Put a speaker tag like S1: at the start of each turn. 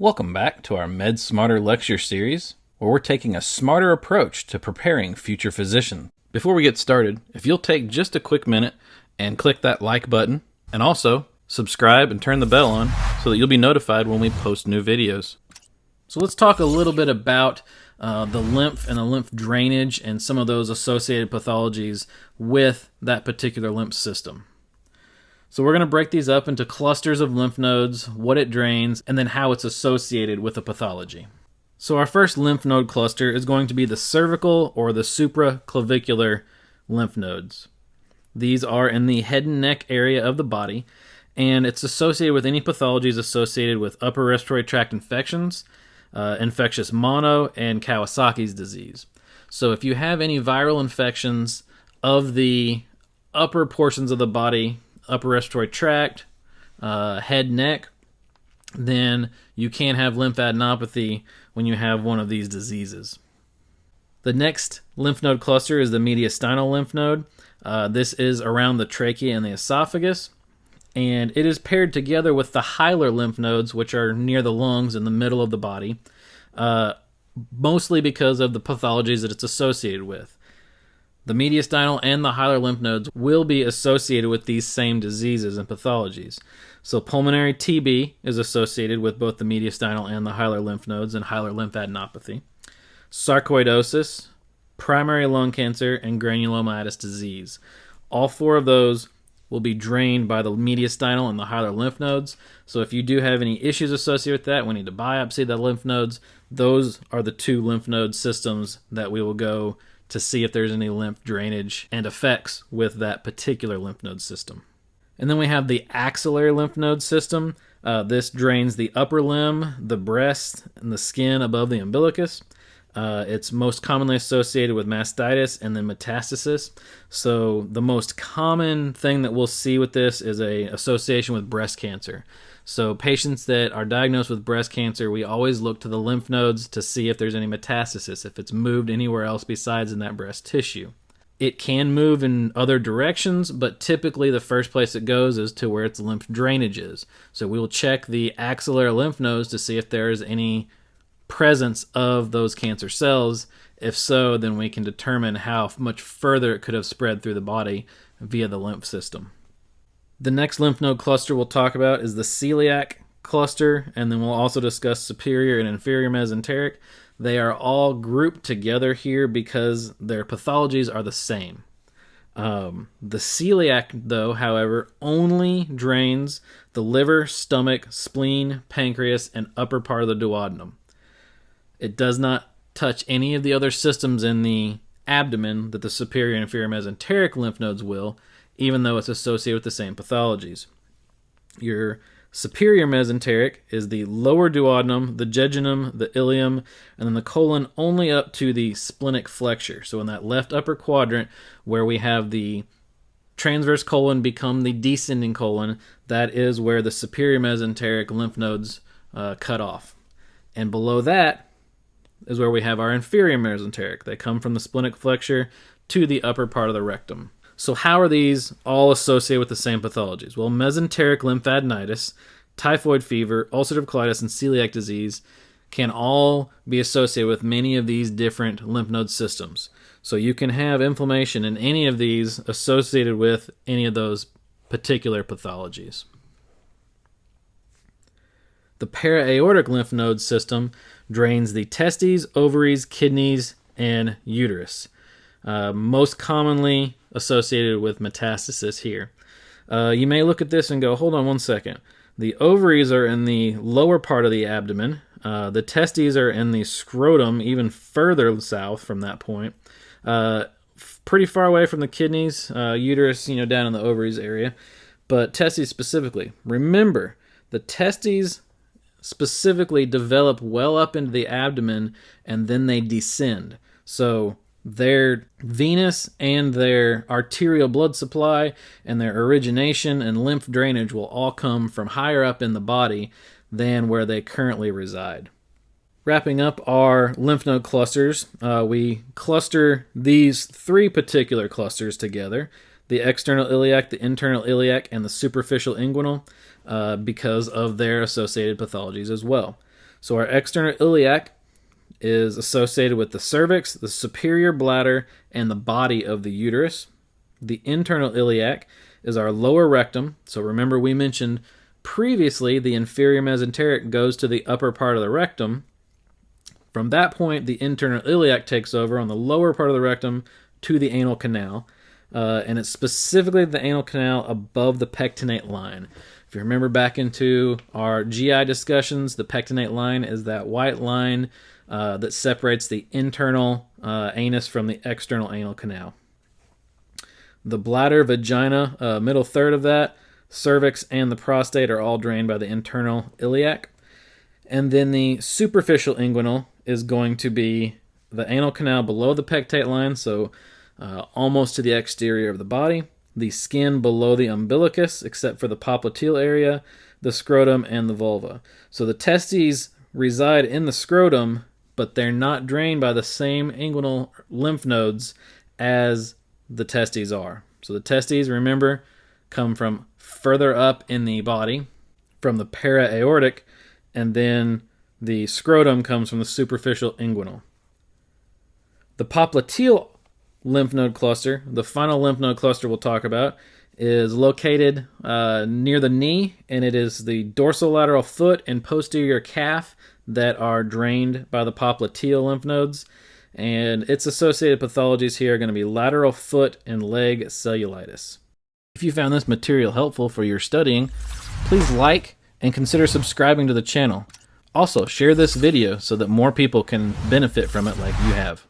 S1: Welcome back to our Med Smarter lecture series, where we're taking a smarter approach to preparing future physicians. Before we get started, if you'll take just a quick minute and click that like button, and also subscribe and turn the bell on so that you'll be notified when we post new videos. So let's talk a little bit about uh, the lymph and the lymph drainage and some of those associated pathologies with that particular lymph system. So we're going to break these up into clusters of lymph nodes, what it drains, and then how it's associated with a pathology. So our first lymph node cluster is going to be the cervical or the supraclavicular lymph nodes. These are in the head and neck area of the body, and it's associated with any pathologies associated with upper respiratory tract infections, uh, infectious mono, and Kawasaki's disease. So if you have any viral infections of the upper portions of the body upper respiratory tract, uh, head, neck, then you can have lymphadenopathy when you have one of these diseases. The next lymph node cluster is the mediastinal lymph node. Uh, this is around the trachea and the esophagus, and it is paired together with the hilar lymph nodes, which are near the lungs in the middle of the body, uh, mostly because of the pathologies that it's associated with. The mediastinal and the hilar lymph nodes will be associated with these same diseases and pathologies. So, pulmonary TB is associated with both the mediastinal and the hilar lymph nodes and hilar lymphadenopathy. Sarcoidosis, primary lung cancer, and granulomatous disease. All four of those will be drained by the mediastinal and the hilar lymph nodes. So, if you do have any issues associated with that, we need to biopsy the lymph nodes. Those are the two lymph node systems that we will go to see if there's any lymph drainage and effects with that particular lymph node system. And then we have the axillary lymph node system. Uh, this drains the upper limb, the breast, and the skin above the umbilicus. Uh, it's most commonly associated with mastitis and then metastasis. So the most common thing that we'll see with this is a association with breast cancer. So, patients that are diagnosed with breast cancer, we always look to the lymph nodes to see if there's any metastasis, if it's moved anywhere else besides in that breast tissue. It can move in other directions, but typically the first place it goes is to where its lymph drainage is. So, we will check the axillary lymph nodes to see if there is any presence of those cancer cells. If so, then we can determine how much further it could have spread through the body via the lymph system. The next lymph node cluster we'll talk about is the celiac cluster, and then we'll also discuss superior and inferior mesenteric. They are all grouped together here because their pathologies are the same. Um, the celiac, though, however, only drains the liver, stomach, spleen, pancreas, and upper part of the duodenum. It does not touch any of the other systems in the abdomen that the superior and inferior mesenteric lymph nodes will, even though it's associated with the same pathologies. Your superior mesenteric is the lower duodenum, the jejunum, the ileum, and then the colon only up to the splenic flexure. So in that left upper quadrant where we have the transverse colon become the descending colon, that is where the superior mesenteric lymph nodes uh, cut off. And below that is where we have our inferior mesenteric. They come from the splenic flexure to the upper part of the rectum. So, how are these all associated with the same pathologies? Well, mesenteric lymphadenitis, typhoid fever, ulcerative colitis, and celiac disease can all be associated with many of these different lymph node systems. So, you can have inflammation in any of these associated with any of those particular pathologies. The para-aortic lymph node system drains the testes, ovaries, kidneys, and uterus. Uh, most commonly associated with metastasis here. Uh, you may look at this and go, hold on one second. The ovaries are in the lower part of the abdomen. Uh, the testes are in the scrotum, even further south from that point. Uh, pretty far away from the kidneys, uh, uterus, you know, down in the ovaries area. But testes specifically. Remember, the testes specifically develop well up into the abdomen and then they descend. So their venous and their arterial blood supply and their origination and lymph drainage will all come from higher up in the body than where they currently reside. Wrapping up our lymph node clusters, uh, we cluster these three particular clusters together the external iliac, the internal iliac, and the superficial inguinal uh, because of their associated pathologies as well. So our external iliac is associated with the cervix, the superior bladder, and the body of the uterus. The internal iliac is our lower rectum. So remember, we mentioned previously the inferior mesenteric goes to the upper part of the rectum. From that point, the internal iliac takes over on the lower part of the rectum to the anal canal. Uh, and it's specifically the anal canal above the pectinate line. If you remember back into our GI discussions, the pectinate line is that white line uh, that separates the internal uh, anus from the external anal canal. The bladder, vagina, uh, middle third of that, cervix, and the prostate are all drained by the internal iliac. And then the superficial inguinal is going to be the anal canal below the pectinate line, so uh, almost to the exterior of the body, the skin below the umbilicus, except for the popliteal area, the scrotum, and the vulva. So the testes reside in the scrotum, but they're not drained by the same inguinal lymph nodes as the testes are. So the testes, remember, come from further up in the body, from the para-aortic, and then the scrotum comes from the superficial inguinal. The popliteal lymph node cluster, the final lymph node cluster we'll talk about, is located uh, near the knee, and it is the dorsolateral foot and posterior calf that are drained by the popliteal lymph nodes and its associated pathologies here are going to be lateral foot and leg cellulitis. If you found this material helpful for your studying, please like and consider subscribing to the channel. Also, share this video so that more people can benefit from it like you have.